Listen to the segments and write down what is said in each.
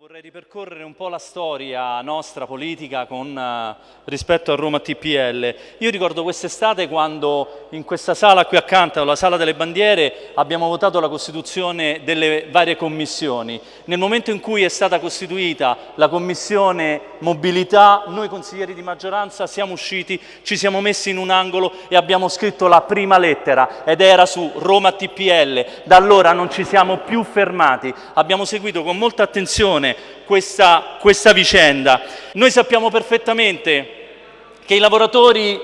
Vorrei ripercorrere un po' la storia nostra politica con, uh, rispetto a Roma TPL. Io ricordo quest'estate quando in questa sala qui accanto, la sala delle bandiere, abbiamo votato la costituzione delle varie commissioni. Nel momento in cui è stata costituita la commissione mobilità, noi consiglieri di maggioranza siamo usciti, ci siamo messi in un angolo e abbiamo scritto la prima lettera ed era su Roma TPL. Da allora non ci siamo più fermati, abbiamo seguito con molta attenzione questa, questa vicenda. Noi sappiamo perfettamente che i lavoratori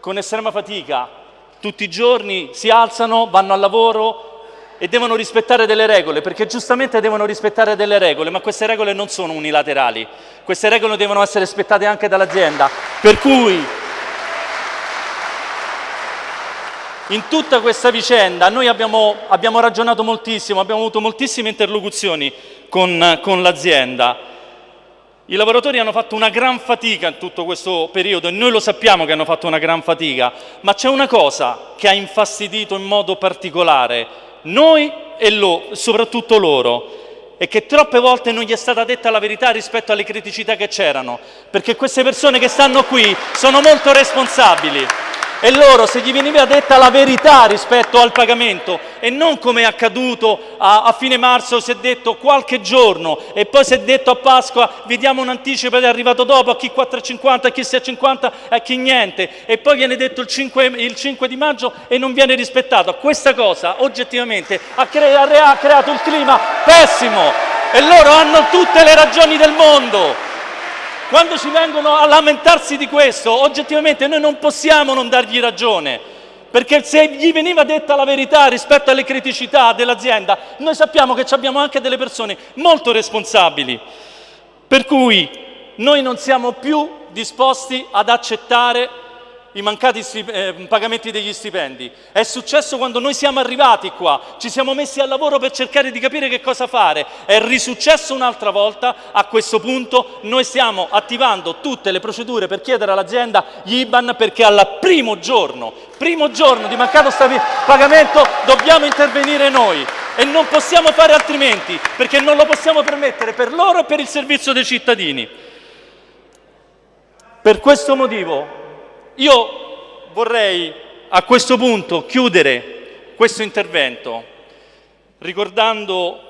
con estrema fatica tutti i giorni si alzano, vanno al lavoro e devono rispettare delle regole, perché giustamente devono rispettare delle regole, ma queste regole non sono unilaterali, queste regole devono essere rispettate anche dall'azienda. Per cui in tutta questa vicenda noi abbiamo, abbiamo ragionato moltissimo, abbiamo avuto moltissime interlocuzioni con, con l'azienda. I lavoratori hanno fatto una gran fatica in tutto questo periodo e noi lo sappiamo che hanno fatto una gran fatica, ma c'è una cosa che ha infastidito in modo particolare noi e lo, soprattutto loro, e che troppe volte non gli è stata detta la verità rispetto alle criticità che c'erano, perché queste persone che stanno qui sono molto responsabili e loro se gli veniva detta la verità rispetto al pagamento e non come è accaduto a, a fine marzo si è detto qualche giorno e poi si è detto a Pasqua vediamo un anticipo ed è arrivato dopo a chi 4,50, a chi 6,50 e a chi niente e poi viene detto il 5, il 5 di maggio e non viene rispettato. Questa cosa oggettivamente ha, cre ha creato un clima pessimo. E loro hanno tutte le ragioni del mondo quando ci vengono a lamentarsi di questo, oggettivamente noi non possiamo non dargli ragione, perché se gli veniva detta la verità rispetto alle criticità dell'azienda, noi sappiamo che abbiamo anche delle persone molto responsabili. Per cui noi non siamo più disposti ad accettare i mancati eh, pagamenti degli stipendi. È successo quando noi siamo arrivati qua, ci siamo messi al lavoro per cercare di capire che cosa fare. È risuccesso un'altra volta, a questo punto noi stiamo attivando tutte le procedure per chiedere all'azienda gli IBAN perché al primo giorno, primo giorno di mancato pagamento dobbiamo intervenire noi e non possiamo fare altrimenti perché non lo possiamo permettere per loro e per il servizio dei cittadini. Per questo motivo io vorrei a questo punto chiudere questo intervento ricordando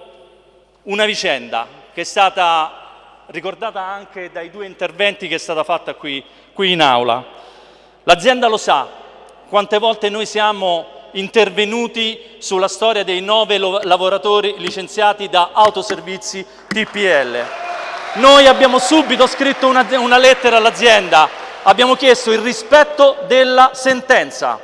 una vicenda che è stata ricordata anche dai due interventi che è stata fatta qui, qui in aula. L'azienda lo sa quante volte noi siamo intervenuti sulla storia dei nove lavoratori licenziati da autoservizi TPL. Noi abbiamo subito scritto una, una lettera all'azienda abbiamo chiesto il rispetto della sentenza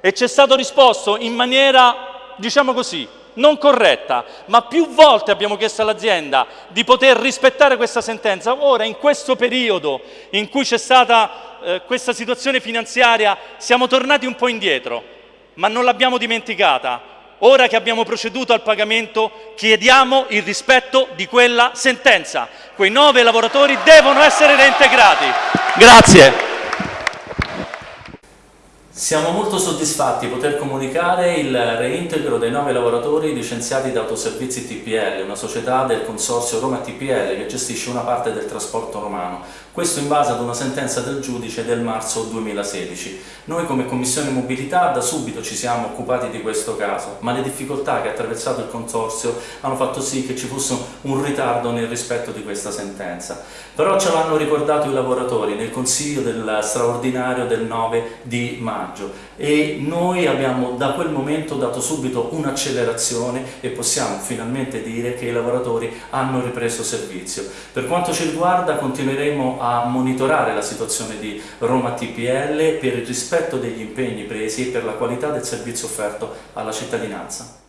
e ci è stato risposto in maniera, diciamo così, non corretta, ma più volte abbiamo chiesto all'azienda di poter rispettare questa sentenza. Ora, in questo periodo in cui c'è stata eh, questa situazione finanziaria, siamo tornati un po' indietro, ma non l'abbiamo dimenticata. Ora che abbiamo proceduto al pagamento, chiediamo il rispetto di quella sentenza. Quei nove lavoratori devono essere reintegrati. Grazie. Siamo molto soddisfatti di poter comunicare il reintegro dei nove lavoratori licenziati da Autoservizi TPL, una società del consorzio Roma TPL che gestisce una parte del trasporto romano. Questo in base ad una sentenza del giudice del marzo 2016. Noi come Commissione Mobilità da subito ci siamo occupati di questo caso, ma le difficoltà che ha attraversato il consorzio hanno fatto sì che ci fosse un ritardo nel rispetto di questa sentenza. Però ce l'hanno ricordato i lavoratori nel consiglio del straordinario del 9 di maggio e noi abbiamo da quel momento dato subito un'accelerazione e possiamo finalmente dire che i lavoratori hanno ripreso servizio. Per quanto ci riguarda continueremo a monitorare la situazione di Roma TPL per il rispetto degli impegni presi e per la qualità del servizio offerto alla cittadinanza.